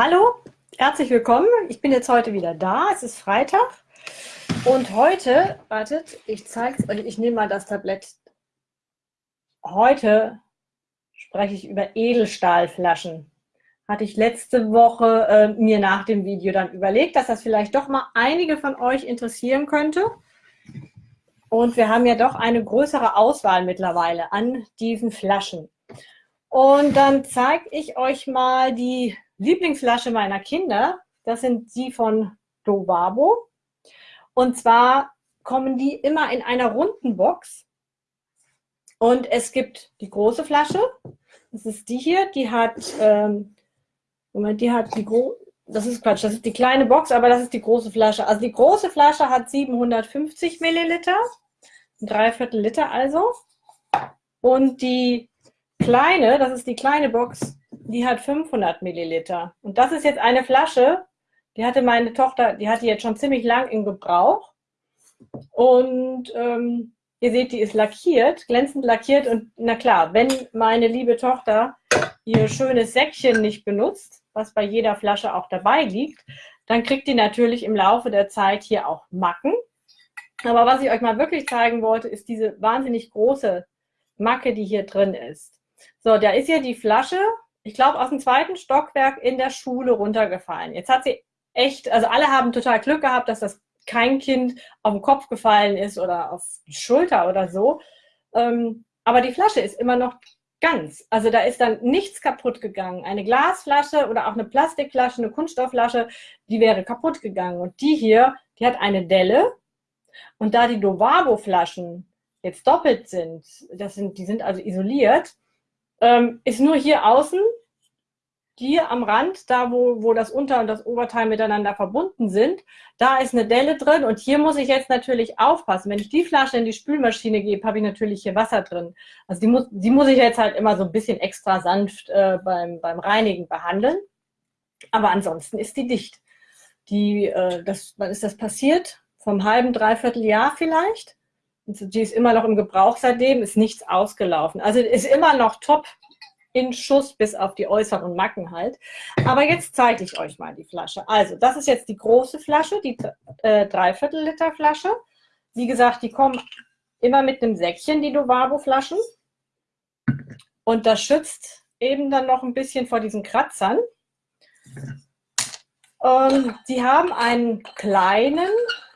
Hallo, herzlich willkommen. Ich bin jetzt heute wieder da. Es ist Freitag. Und heute, wartet, ich zeige es euch, ich nehme mal das Tablett. Heute spreche ich über Edelstahlflaschen. Hatte ich letzte Woche äh, mir nach dem Video dann überlegt, dass das vielleicht doch mal einige von euch interessieren könnte. Und wir haben ja doch eine größere Auswahl mittlerweile an diesen Flaschen. Und dann zeige ich euch mal die Lieblingsflasche meiner Kinder. Das sind die von Dovabo. Und zwar kommen die immer in einer runden Box. Und es gibt die große Flasche. Das ist die hier. Die hat, ähm, Moment, die hat die große, das ist Quatsch, das ist die kleine Box, aber das ist die große Flasche. Also die große Flasche hat 750 Milliliter, ein Dreiviertel Liter also. Und die kleine, das ist die kleine Box, die hat 500 Milliliter. Und das ist jetzt eine Flasche, die hatte meine Tochter, die hatte jetzt schon ziemlich lang im Gebrauch. Und ähm, ihr seht, die ist lackiert, glänzend lackiert. Und na klar, wenn meine liebe Tochter ihr schönes Säckchen nicht benutzt, was bei jeder Flasche auch dabei liegt, dann kriegt die natürlich im Laufe der Zeit hier auch Macken. Aber was ich euch mal wirklich zeigen wollte, ist diese wahnsinnig große Macke, die hier drin ist. So, da ist hier die Flasche ich glaube, aus dem zweiten Stockwerk in der Schule runtergefallen. Jetzt hat sie echt, also alle haben total Glück gehabt, dass das kein Kind auf den Kopf gefallen ist oder auf die Schulter oder so. Ähm, aber die Flasche ist immer noch ganz. Also da ist dann nichts kaputt gegangen. Eine Glasflasche oder auch eine Plastikflasche, eine Kunststoffflasche, die wäre kaputt gegangen. Und die hier, die hat eine Delle. Und da die Dovabo-Flaschen jetzt doppelt sind, das sind, die sind also isoliert, ähm, ist nur hier außen hier am Rand, da wo, wo das Unter- und das Oberteil miteinander verbunden sind, da ist eine Delle drin und hier muss ich jetzt natürlich aufpassen. Wenn ich die Flasche in die Spülmaschine gebe, habe ich natürlich hier Wasser drin. Also die muss, die muss ich jetzt halt immer so ein bisschen extra sanft äh, beim, beim Reinigen behandeln. Aber ansonsten ist die dicht. Die, äh, das, wann ist das passiert? Vom halben, dreiviertel Jahr vielleicht. Die ist immer noch im Gebrauch seitdem, ist nichts ausgelaufen. Also ist immer noch top in Schuss bis auf die äußeren Macken halt. Aber jetzt zeige ich euch mal die Flasche. Also das ist jetzt die große Flasche, die äh, Dreiviertel Liter Flasche. Wie gesagt, die kommen immer mit einem Säckchen, die Dovabo-Flaschen. Und das schützt eben dann noch ein bisschen vor diesen Kratzern. Und die haben einen kleinen,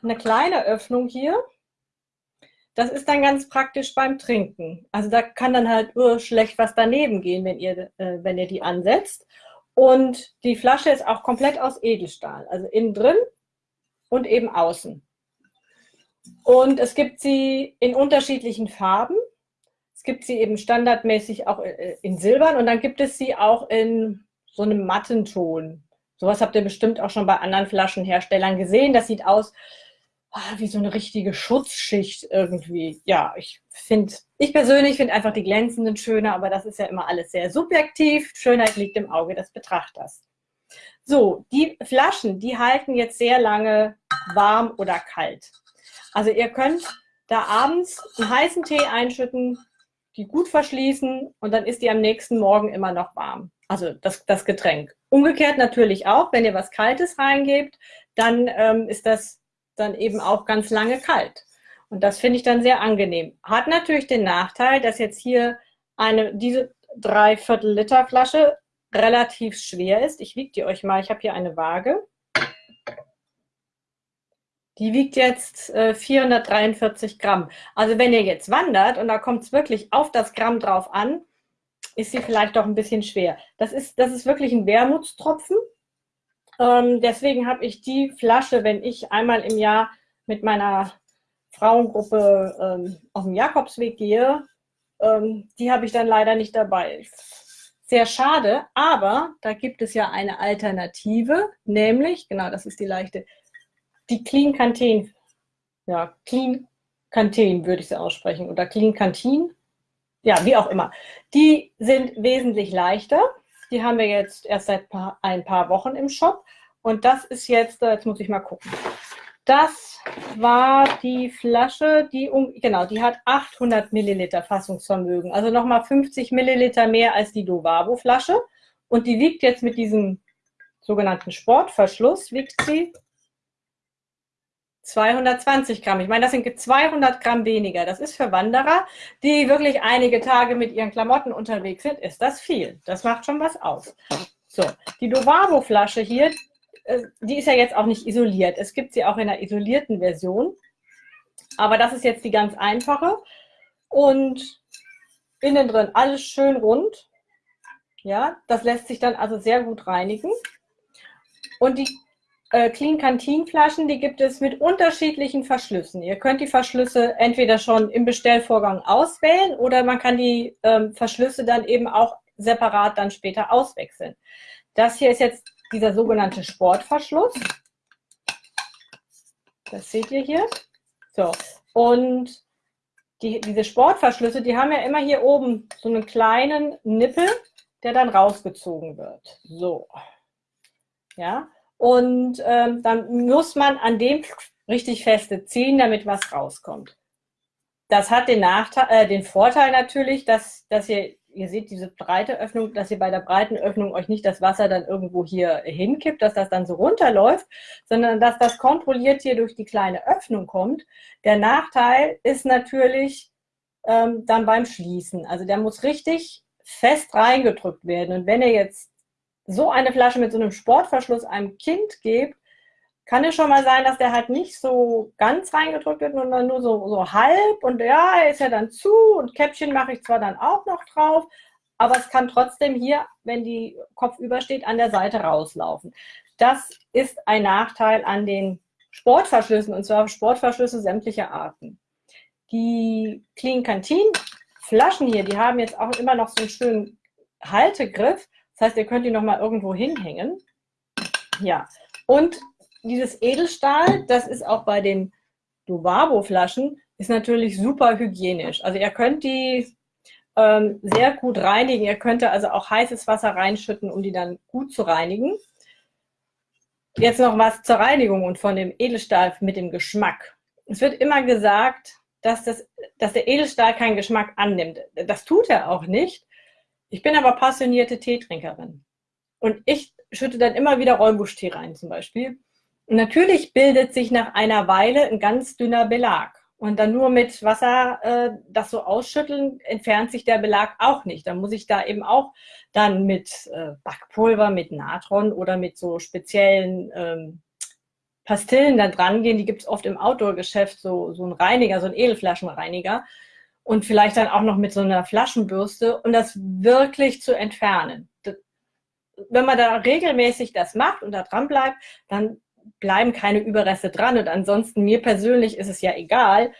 eine kleine Öffnung hier. Das ist dann ganz praktisch beim Trinken. Also da kann dann halt nur schlecht was daneben gehen, wenn ihr, äh, wenn ihr die ansetzt. Und die Flasche ist auch komplett aus Edelstahl, also innen drin und eben außen. Und es gibt sie in unterschiedlichen Farben. Es gibt sie eben standardmäßig auch äh, in Silbern und dann gibt es sie auch in so einem matten Ton. Sowas habt ihr bestimmt auch schon bei anderen Flaschenherstellern gesehen. Das sieht aus ah, wie so eine richtige Schutzschicht irgendwie. Ja, ich finde, ich persönlich finde einfach die glänzenden schöner, aber das ist ja immer alles sehr subjektiv. Schönheit liegt im Auge des Betrachters. So, die Flaschen, die halten jetzt sehr lange warm oder kalt. Also ihr könnt da abends einen heißen Tee einschütten, die gut verschließen und dann ist die am nächsten Morgen immer noch warm. Also das, das Getränk. Umgekehrt natürlich auch, wenn ihr was Kaltes reingebt, dann ähm, ist das dann eben auch ganz lange kalt. Und das finde ich dann sehr angenehm. Hat natürlich den Nachteil, dass jetzt hier eine, diese Dreiviertel Liter Flasche relativ schwer ist. Ich wiege die euch mal. Ich habe hier eine Waage. Die wiegt jetzt äh, 443 Gramm. Also wenn ihr jetzt wandert und da kommt es wirklich auf das Gramm drauf an, ist sie vielleicht doch ein bisschen schwer. Das ist, das ist wirklich ein Wermutstropfen. Ähm, deswegen habe ich die Flasche, wenn ich einmal im Jahr mit meiner Frauengruppe ähm, auf dem Jakobsweg gehe, ähm, die habe ich dann leider nicht dabei. Sehr schade, aber da gibt es ja eine Alternative, nämlich, genau, das ist die leichte, die Clean Canteen. Ja, Clean Canteen würde ich sie aussprechen oder Clean Canteen. Ja, wie auch immer. Die sind wesentlich leichter die haben wir jetzt erst seit paar, ein paar Wochen im Shop. Und das ist jetzt, äh, jetzt muss ich mal gucken. Das war die Flasche, die, um, genau, die hat 800 Milliliter Fassungsvermögen. Also nochmal 50 Milliliter mehr als die Dovabo Flasche. Und die wiegt jetzt mit diesem sogenannten Sportverschluss wiegt sie 220 Gramm. Ich meine, das sind 200 Gramm weniger. Das ist für Wanderer, die wirklich einige Tage mit ihren Klamotten unterwegs sind, ist das viel. Das macht schon was aus. So, die Dovavo-Flasche hier, äh, die ist ja jetzt auch nicht isoliert. Es gibt sie auch in einer isolierten Version. Aber das ist jetzt die ganz einfache. Und innen drin alles schön rund. Ja, das lässt sich dann also sehr gut reinigen. Und die äh, Clean Canteen Flaschen, die gibt es mit unterschiedlichen Verschlüssen. Ihr könnt die Verschlüsse entweder schon im Bestellvorgang auswählen oder man kann die ähm, Verschlüsse dann eben auch separat dann später auswechseln. Das hier ist jetzt dieser sogenannte Sportverschluss. Das seht ihr hier. So, und die, diese Sportverschlüsse, die haben ja immer hier oben so einen kleinen Nippel, der dann rausgezogen wird. So. Ja, und ähm, dann muss man an dem richtig feste ziehen, damit was rauskommt. Das hat den, Nachteil, äh, den Vorteil natürlich, dass, dass ihr, ihr seht diese breite Öffnung, dass ihr bei der breiten Öffnung euch nicht das Wasser dann irgendwo hier hinkippt, dass das dann so runterläuft, sondern dass das kontrolliert hier durch die kleine Öffnung kommt. Der Nachteil ist natürlich ähm, dann beim Schließen. Also der muss richtig fest reingedrückt werden. Und wenn ihr jetzt so eine Flasche mit so einem Sportverschluss einem Kind gebt, kann es schon mal sein, dass der halt nicht so ganz reingedrückt wird, sondern nur so, so halb und ja, er ist ja dann zu und Käppchen mache ich zwar dann auch noch drauf, aber es kann trotzdem hier, wenn die Kopf übersteht, an der Seite rauslaufen. Das ist ein Nachteil an den Sportverschlüssen und zwar Sportverschlüsse sämtlicher Arten. Die Clean Canteen Flaschen hier, die haben jetzt auch immer noch so einen schönen Haltegriff. Das heißt, ihr könnt die nochmal irgendwo hinhängen. Ja, und dieses Edelstahl, das ist auch bei den Duvabo-Flaschen, ist natürlich super hygienisch. Also ihr könnt die ähm, sehr gut reinigen. Ihr könnt also auch heißes Wasser reinschütten, um die dann gut zu reinigen. Jetzt noch was zur Reinigung und von dem Edelstahl mit dem Geschmack. Es wird immer gesagt, dass, das, dass der Edelstahl keinen Geschmack annimmt. Das tut er auch nicht. Ich bin aber passionierte Teetrinkerin. Und ich schütte dann immer wieder Räubusch-Tee rein zum Beispiel. Und natürlich bildet sich nach einer Weile ein ganz dünner Belag. Und dann nur mit Wasser äh, das so ausschütteln, entfernt sich der Belag auch nicht. Dann muss ich da eben auch dann mit äh, Backpulver, mit Natron oder mit so speziellen ähm, Pastillen da dran gehen. Die gibt es oft im Outdoor-Geschäft, so, so ein Reiniger, so ein Edelflaschenreiniger und vielleicht dann auch noch mit so einer Flaschenbürste, um das wirklich zu entfernen. wenn man da regelmäßig das macht und da dran bleibt, dann bleiben keine Überreste dran. Und ansonsten, mir persönlich ist es ja egal,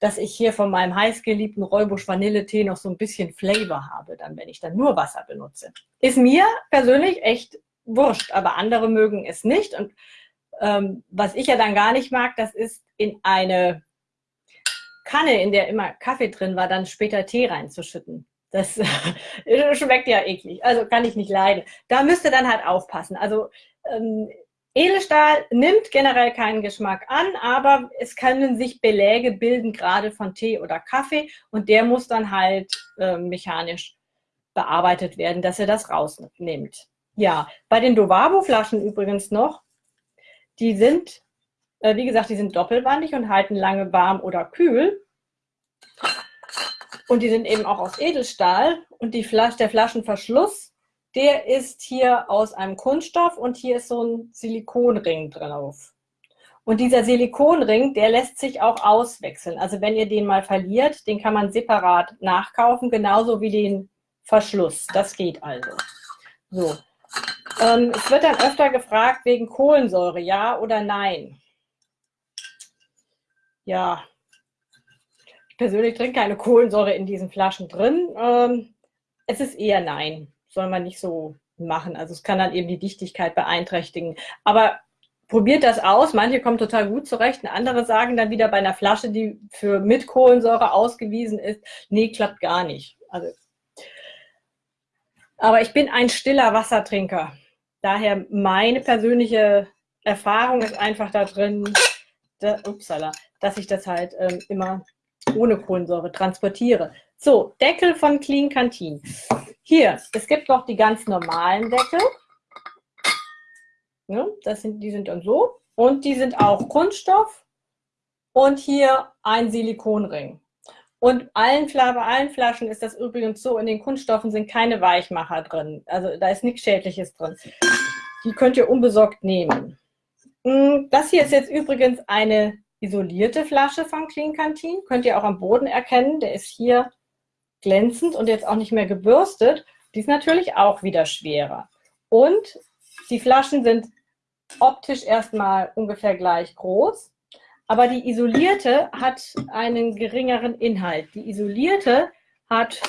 dass ich hier von meinem heißgeliebten Räubusch Vanilletee noch so ein bisschen Flavor habe, dann wenn ich dann nur Wasser benutze. Ist mir persönlich echt wurscht, aber andere mögen es nicht. Und ähm, was ich ja dann gar nicht mag, das ist in eine Kanne, in der immer Kaffee drin war, dann später Tee reinzuschütten. Das schmeckt ja eklig, also kann ich nicht leiden. Da müsst ihr dann halt aufpassen. Also ähm, Edelstahl nimmt generell keinen Geschmack an, aber es können sich Beläge bilden, gerade von Tee oder Kaffee und der muss dann halt äh, mechanisch bearbeitet werden, dass er das rausnimmt. Ja, bei den Dovabo-Flaschen übrigens noch, die sind äh, wie gesagt, die sind doppelwandig und halten lange warm oder kühl. Und die sind eben auch aus Edelstahl. Und die Flas der Flaschenverschluss, der ist hier aus einem Kunststoff und hier ist so ein Silikonring drauf. Und dieser Silikonring, der lässt sich auch auswechseln. Also wenn ihr den mal verliert, den kann man separat nachkaufen, genauso wie den Verschluss. Das geht also. So. Ähm, es wird dann öfter gefragt wegen Kohlensäure, ja oder nein ja, ich persönlich trinke keine Kohlensäure in diesen Flaschen drin. Ähm, es ist eher nein, soll man nicht so machen. Also es kann dann eben die Dichtigkeit beeinträchtigen. Aber probiert das aus. Manche kommen total gut zurecht andere sagen dann wieder bei einer Flasche, die für mit Kohlensäure ausgewiesen ist, nee, klappt gar nicht. Also, aber ich bin ein stiller Wassertrinker. Daher meine persönliche Erfahrung ist einfach da drin, da, upsala, dass ich das halt ähm, immer ohne Kohlensäure transportiere. So, Deckel von Clean Canteen. Hier, es gibt noch die ganz normalen Deckel. Ne? Das sind, die sind dann so. Und die sind auch Kunststoff. Und hier ein Silikonring. Und allen, bei allen Flaschen ist das übrigens so, in den Kunststoffen sind keine Weichmacher drin. Also da ist nichts Schädliches drin. Die könnt ihr unbesorgt nehmen. Hm, das hier ist jetzt übrigens eine isolierte Flasche von Clean Canteen. Könnt ihr auch am Boden erkennen. Der ist hier glänzend und jetzt auch nicht mehr gebürstet. Die ist natürlich auch wieder schwerer. Und die Flaschen sind optisch erstmal ungefähr gleich groß. Aber die isolierte hat einen geringeren Inhalt. Die isolierte hat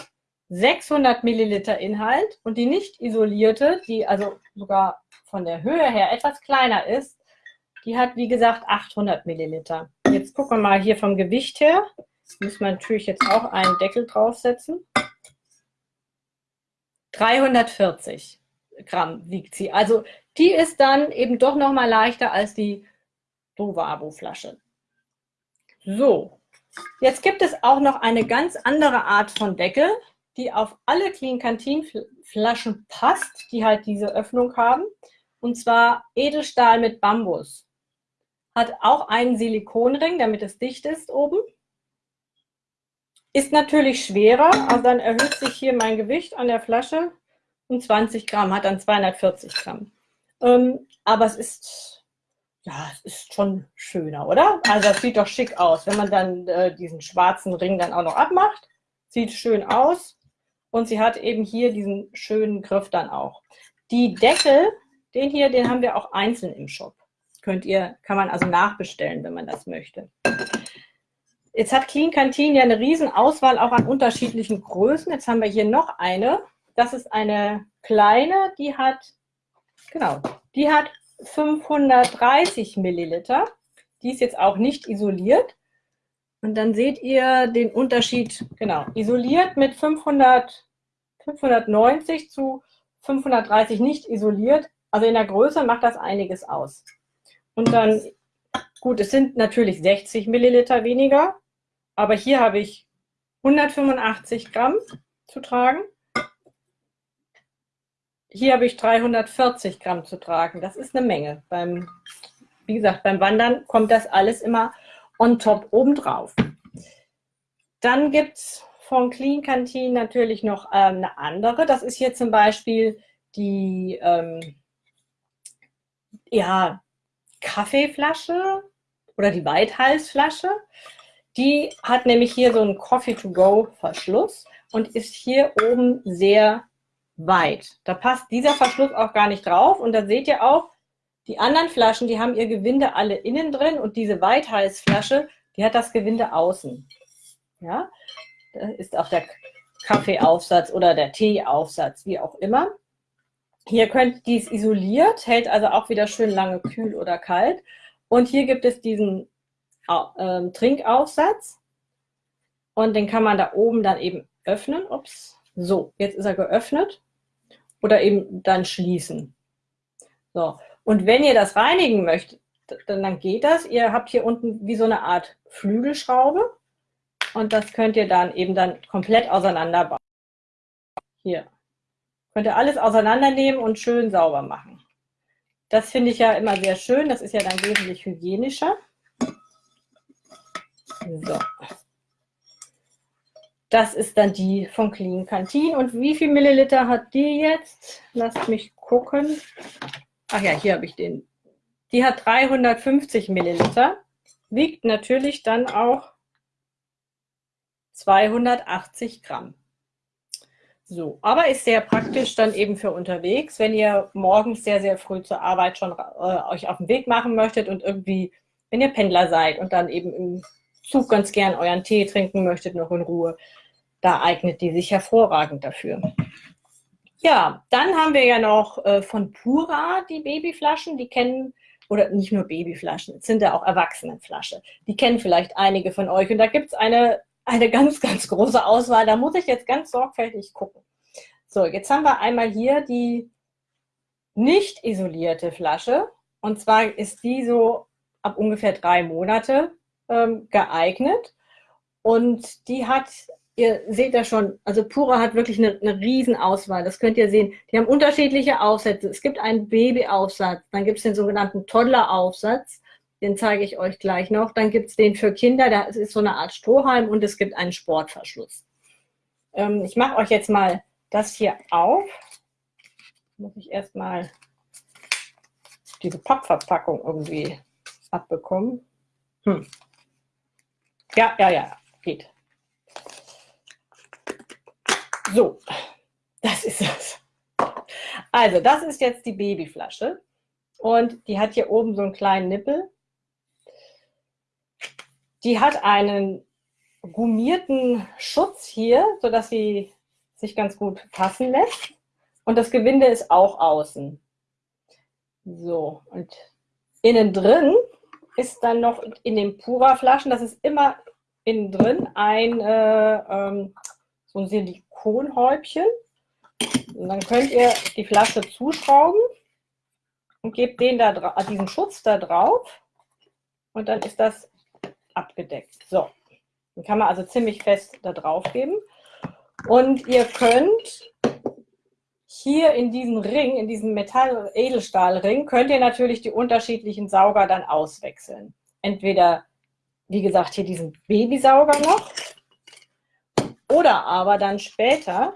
600 Milliliter Inhalt und die nicht isolierte, die also sogar von der Höhe her etwas kleiner ist, die hat wie gesagt 800 Milliliter. Jetzt gucken wir mal hier vom Gewicht her. Muss man natürlich jetzt auch einen Deckel draufsetzen. 340 Gramm wiegt sie. Also die ist dann eben doch noch mal leichter als die Dovabo-Flasche. So, jetzt gibt es auch noch eine ganz andere Art von Deckel, die auf alle Clean Canteen Flaschen passt, die halt diese Öffnung haben. Und zwar Edelstahl mit Bambus. Hat auch einen Silikonring, damit es dicht ist oben. Ist natürlich schwerer, also dann erhöht sich hier mein Gewicht an der Flasche um 20 Gramm, hat dann 240 Gramm. Ähm, aber es ist ja, es ist schon schöner, oder? Also das sieht doch schick aus, wenn man dann äh, diesen schwarzen Ring dann auch noch abmacht. Sieht schön aus. Und sie hat eben hier diesen schönen Griff dann auch. Die Deckel, den hier, den haben wir auch einzeln im Shop. Könnt ihr, kann man also nachbestellen, wenn man das möchte. Jetzt hat Clean Canteen ja eine riesen Auswahl auch an unterschiedlichen Größen. Jetzt haben wir hier noch eine. Das ist eine kleine, die hat, genau, die hat 530 Milliliter. Die ist jetzt auch nicht isoliert. Und dann seht ihr den Unterschied, genau, isoliert mit 500, 590 zu 530 nicht isoliert. Also in der Größe macht das einiges aus. Und dann, gut, es sind natürlich 60 Milliliter weniger, aber hier habe ich 185 Gramm zu tragen. Hier habe ich 340 Gramm zu tragen. Das ist eine Menge. Beim, wie gesagt, beim Wandern kommt das alles immer on top obendrauf. Dann gibt es von Clean Canteen natürlich noch ähm, eine andere. Das ist hier zum Beispiel die ähm, ja, Kaffeeflasche oder die Weithalsflasche. Die hat nämlich hier so einen Coffee-to-go-Verschluss und ist hier oben sehr weit. Da passt dieser Verschluss auch gar nicht drauf. Und da seht ihr auch, die anderen Flaschen, die haben ihr Gewinde alle innen drin und diese Weithalsflasche, die hat das Gewinde außen. Ja, da ist auch der Kaffeeaufsatz oder der Teeaufsatz, wie auch immer. Hier könnt, die ist isoliert, hält also auch wieder schön lange kühl oder kalt. Und hier gibt es diesen äh, Trinkaufsatz und den kann man da oben dann eben öffnen. Ups, so, jetzt ist er geöffnet oder eben dann schließen. So. Und wenn ihr das reinigen möchtet, dann, dann geht das. Ihr habt hier unten wie so eine Art Flügelschraube und das könnt ihr dann eben dann komplett auseinanderbauen. Hier. Könnt ihr alles auseinandernehmen und schön sauber machen. Das finde ich ja immer sehr schön. Das ist ja dann wesentlich hygienischer. So. Das ist dann die von Clean Canteen. Und wie viel Milliliter hat die jetzt? Lasst mich gucken. Ach ja, hier habe ich den. Die hat 350 Milliliter. Wiegt natürlich dann auch 280 Gramm. So, aber ist sehr praktisch dann eben für unterwegs, wenn ihr morgens sehr, sehr früh zur Arbeit schon äh, euch auf den Weg machen möchtet und irgendwie, wenn ihr Pendler seid und dann eben im Zug ganz gern euren Tee trinken möchtet, noch in Ruhe, da eignet die sich hervorragend dafür. Ja, dann haben wir ja noch äh, von Pura die Babyflaschen, die kennen, oder nicht nur Babyflaschen, es sind ja auch Erwachsenenflasche. Die kennen vielleicht einige von euch. Und da gibt es eine, eine ganz, ganz große Auswahl. Da muss ich jetzt ganz sorgfältig gucken. So, jetzt haben wir einmal hier die nicht isolierte Flasche. Und zwar ist die so ab ungefähr drei Monate ähm, geeignet. Und die hat ihr seht ja schon, also Pura hat wirklich eine, eine riesen Auswahl. Das könnt ihr sehen. Die haben unterschiedliche Aufsätze. Es gibt einen Babyaufsatz, dann gibt es den sogenannten Toddler-Aufsatz. Den zeige ich euch gleich noch. Dann gibt es den für Kinder, das ist so eine Art Strohhalm und es gibt einen Sportverschluss. Ähm, ich mache euch jetzt mal das hier auf. Muss ich erstmal diese Pappverpackung irgendwie abbekommen. Hm. Ja, ja, ja, geht. So, das ist es. Also, das ist jetzt die Babyflasche. Und die hat hier oben so einen kleinen Nippel. Die hat einen gummierten Schutz hier, sodass sie sich ganz gut fassen lässt. Und das Gewinde ist auch außen. So, und innen drin ist dann noch in den Pura-Flaschen, das ist immer innen drin, ein, äh, ähm, so ein Silikonhäubchen. Und dann könnt ihr die Flasche zuschrauben und gebt den da, diesen Schutz da drauf. Und dann ist das abgedeckt. So, den kann man also ziemlich fest da drauf geben. Und ihr könnt hier in diesem Ring, in diesem Metall-Edelstahlring, könnt ihr natürlich die unterschiedlichen Sauger dann auswechseln. Entweder, wie gesagt, hier diesen Babysauger noch oder aber dann später,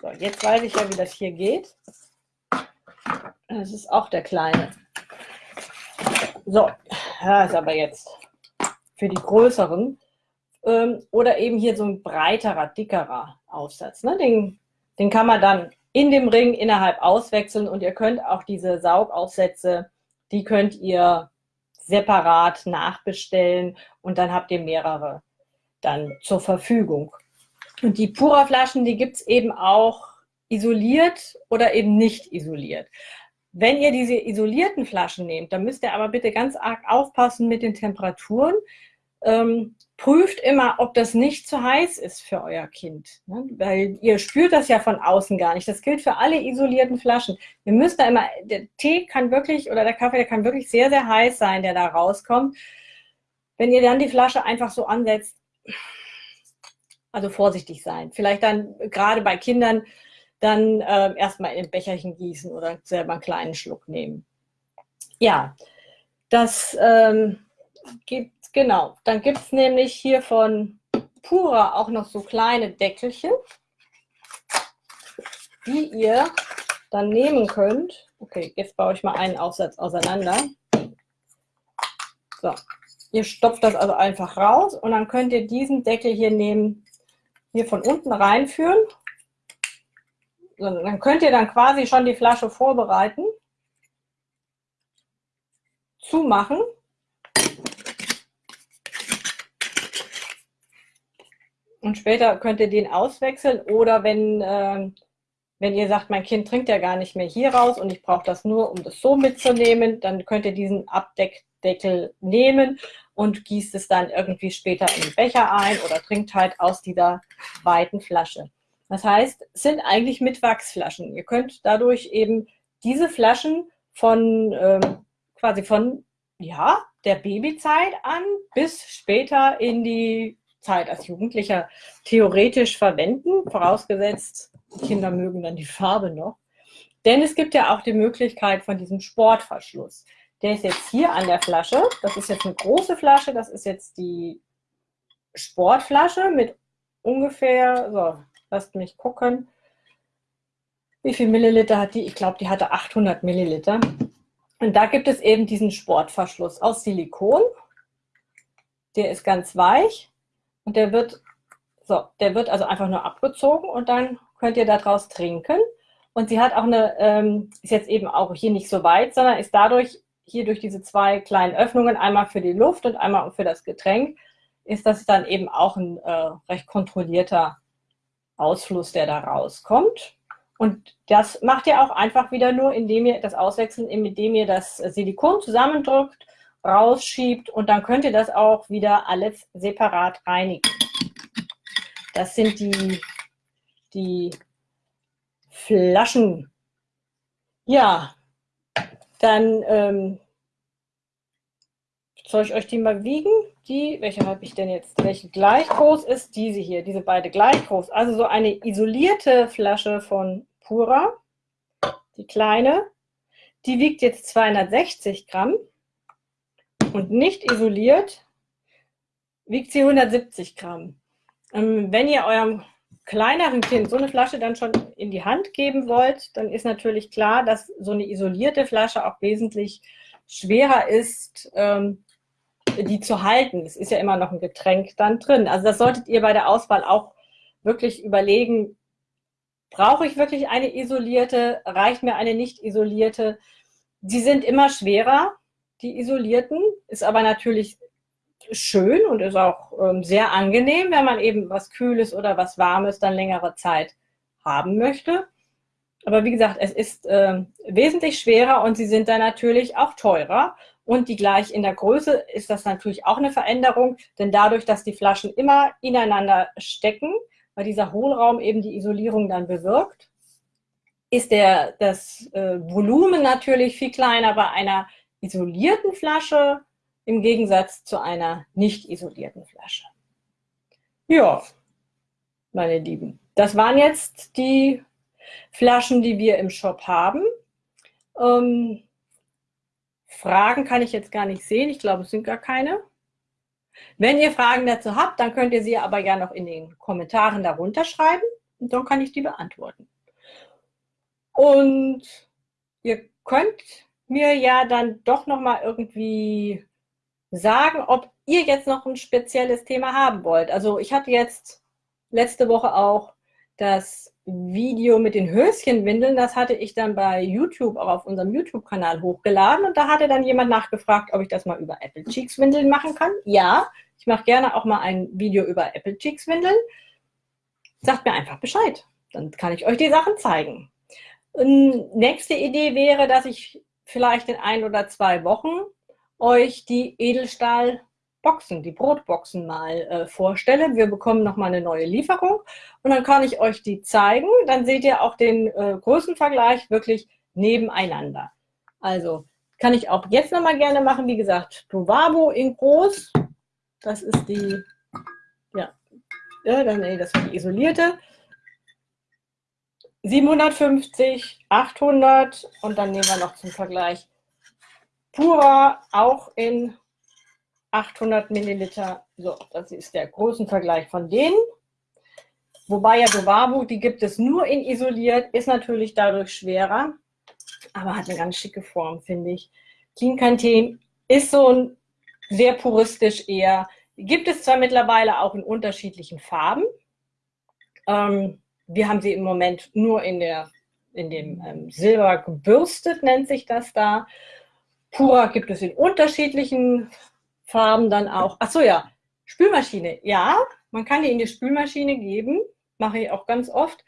so, jetzt weiß ich ja, wie das hier geht. Das ist auch der kleine. So, das ist aber jetzt für die größeren. Ähm, oder eben hier so ein breiterer, dickerer Aufsatz. Ne? Den, den kann man dann in dem Ring innerhalb auswechseln und ihr könnt auch diese Saugaufsätze, die könnt ihr separat nachbestellen und dann habt ihr mehrere dann zur Verfügung. Und die Pura-Flaschen, die gibt es eben auch isoliert oder eben nicht isoliert. Wenn ihr diese isolierten Flaschen nehmt, dann müsst ihr aber bitte ganz arg aufpassen mit den Temperaturen, ähm, prüft immer, ob das nicht zu heiß ist für euer Kind. Ne? Weil ihr spürt das ja von außen gar nicht. Das gilt für alle isolierten Flaschen. Ihr müsst da immer, der Tee kann wirklich, oder der Kaffee, der kann wirklich sehr, sehr heiß sein, der da rauskommt. Wenn ihr dann die Flasche einfach so ansetzt, also vorsichtig sein. Vielleicht dann gerade bei Kindern dann äh, erstmal in ein Becherchen gießen oder selber einen kleinen Schluck nehmen. Ja, das ähm, gibt Genau, dann gibt es nämlich hier von Pura auch noch so kleine Deckelchen, die ihr dann nehmen könnt. Okay, jetzt baue ich mal einen Aufsatz auseinander. So, ihr stopft das also einfach raus und dann könnt ihr diesen Deckel hier nehmen, hier von unten reinführen. Dann könnt ihr dann quasi schon die Flasche vorbereiten, zumachen Und später könnt ihr den auswechseln oder wenn, äh, wenn ihr sagt, mein Kind trinkt ja gar nicht mehr hier raus und ich brauche das nur, um das so mitzunehmen, dann könnt ihr diesen Abdeckdeckel nehmen und gießt es dann irgendwie später in den Becher ein oder trinkt halt aus dieser weiten Flasche. Das heißt, sind eigentlich mit Wachsflaschen. Ihr könnt dadurch eben diese Flaschen von ähm, quasi von ja, der Babyzeit an bis später in die Zeit als Jugendlicher theoretisch verwenden, vorausgesetzt, Kinder mögen dann die Farbe noch. Denn es gibt ja auch die Möglichkeit von diesem Sportverschluss. Der ist jetzt hier an der Flasche. Das ist jetzt eine große Flasche. Das ist jetzt die Sportflasche mit ungefähr, so, lasst mich gucken, wie viel Milliliter hat die? Ich glaube, die hatte 800 Milliliter. Und da gibt es eben diesen Sportverschluss aus Silikon. Der ist ganz weich und der wird, so, der wird also einfach nur abgezogen und dann könnt ihr daraus trinken. Und sie hat auch eine, ähm, ist jetzt eben auch hier nicht so weit, sondern ist dadurch hier durch diese zwei kleinen Öffnungen, einmal für die Luft und einmal für das Getränk, ist das dann eben auch ein äh, recht kontrollierter Ausfluss, der da rauskommt. Und das macht ihr auch einfach wieder nur, indem ihr das auswechseln, indem ihr das Silikon zusammendrückt rausschiebt und dann könnt ihr das auch wieder alles separat reinigen. Das sind die, die Flaschen. Ja, dann ähm, soll ich euch die mal wiegen? Die, welche habe ich denn jetzt? Welche gleich groß ist? Diese hier, diese beide gleich groß. Also so eine isolierte Flasche von Pura, die kleine, die wiegt jetzt 260 Gramm und nicht isoliert wiegt sie 170 Gramm. Ähm, wenn ihr eurem kleineren Kind so eine Flasche dann schon in die Hand geben wollt, dann ist natürlich klar, dass so eine isolierte Flasche auch wesentlich schwerer ist, ähm, die zu halten. Es ist ja immer noch ein Getränk dann drin. Also das solltet ihr bei der Auswahl auch wirklich überlegen, brauche ich wirklich eine isolierte, reicht mir eine nicht isolierte? Die sind immer schwerer, die isolierten, ist aber natürlich schön und ist auch ähm, sehr angenehm, wenn man eben was Kühles oder was Warmes dann längere Zeit haben möchte. Aber wie gesagt, es ist äh, wesentlich schwerer und sie sind dann natürlich auch teurer. Und die gleich in der Größe ist das natürlich auch eine Veränderung, denn dadurch, dass die Flaschen immer ineinander stecken, weil dieser Hohlraum eben die Isolierung dann bewirkt, ist der, das äh, Volumen natürlich viel kleiner bei einer isolierten Flasche im Gegensatz zu einer nicht isolierten Flasche. Ja, meine Lieben, das waren jetzt die Flaschen, die wir im Shop haben. Ähm, Fragen kann ich jetzt gar nicht sehen. Ich glaube, es sind gar keine. Wenn ihr Fragen dazu habt, dann könnt ihr sie aber ja noch in den Kommentaren darunter schreiben und dann kann ich die beantworten. Und ihr könnt mir ja dann doch noch mal irgendwie sagen, ob ihr jetzt noch ein spezielles Thema haben wollt. Also ich hatte jetzt letzte Woche auch das Video mit den Höschenwindeln, das hatte ich dann bei YouTube auch auf unserem YouTube-Kanal hochgeladen und da hatte dann jemand nachgefragt, ob ich das mal über Apple Cheeks Windeln machen kann. Ja, ich mache gerne auch mal ein Video über Apple Cheeks Windeln. Sagt mir einfach Bescheid, dann kann ich euch die Sachen zeigen. Und nächste Idee wäre, dass ich vielleicht in ein oder zwei Wochen euch die Edelstahlboxen, die Brotboxen mal äh, vorstelle. Wir bekommen nochmal eine neue Lieferung und dann kann ich euch die zeigen. Dann seht ihr auch den äh, Größenvergleich wirklich nebeneinander. Also kann ich auch jetzt nochmal gerne machen. Wie gesagt, Dovabo in groß. Das ist die, ja, ja dann, nee, das war die isolierte. 750, 800 und dann nehmen wir noch zum Vergleich Pura auch in 800 Milliliter. So, das ist der großen Vergleich von denen. Wobei ja Dovabu, die gibt es nur in isoliert, ist natürlich dadurch schwerer, aber hat eine ganz schicke Form, finde ich. Clean Canteen ist so ein sehr puristisch eher. Gibt es zwar mittlerweile auch in unterschiedlichen Farben. Ähm, wir haben sie im Moment nur in, der, in dem ähm, Silber gebürstet, nennt sich das da. Pura gibt es in unterschiedlichen Farben dann auch. Ach so, ja, Spülmaschine. Ja, man kann die in die Spülmaschine geben, mache ich auch ganz oft.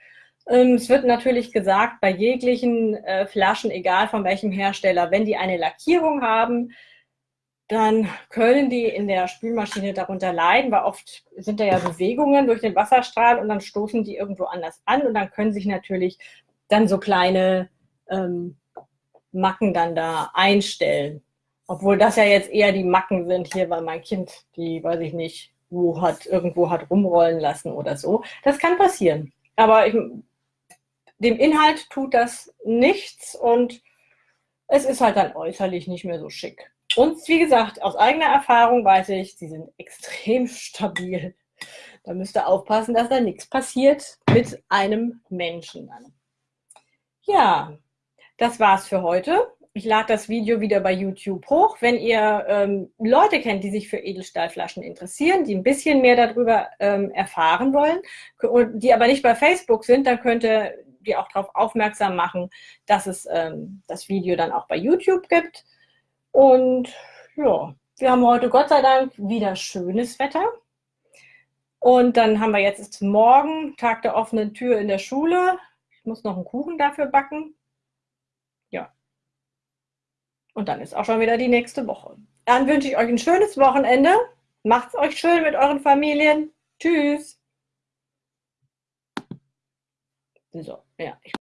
Ähm, es wird natürlich gesagt, bei jeglichen äh, Flaschen, egal von welchem Hersteller, wenn die eine Lackierung haben, dann können die in der Spülmaschine darunter leiden, weil oft sind da ja Bewegungen durch den Wasserstrahl und dann stoßen die irgendwo anders an und dann können sich natürlich dann so kleine ähm, Macken dann da einstellen. Obwohl das ja jetzt eher die Macken sind hier, weil mein Kind die, weiß ich nicht, wo hat, irgendwo hat rumrollen lassen oder so. Das kann passieren. Aber ich, dem Inhalt tut das nichts und es ist halt dann äußerlich nicht mehr so schick. Und wie gesagt, aus eigener Erfahrung weiß ich, sie sind extrem stabil. Da müsst ihr aufpassen, dass da nichts passiert mit einem Menschen. Ja, das war's für heute. Ich lade das Video wieder bei YouTube hoch. Wenn ihr ähm, Leute kennt, die sich für Edelstahlflaschen interessieren, die ein bisschen mehr darüber ähm, erfahren wollen, die aber nicht bei Facebook sind, dann könnt ihr die auch darauf aufmerksam machen, dass es ähm, das Video dann auch bei YouTube gibt. Und ja, wir haben heute Gott sei Dank wieder schönes Wetter. Und dann haben wir jetzt morgen Tag der offenen Tür in der Schule. Ich muss noch einen Kuchen dafür backen. Und dann ist auch schon wieder die nächste Woche. Dann wünsche ich euch ein schönes Wochenende. Macht's euch schön mit euren Familien. Tschüss. So, ja.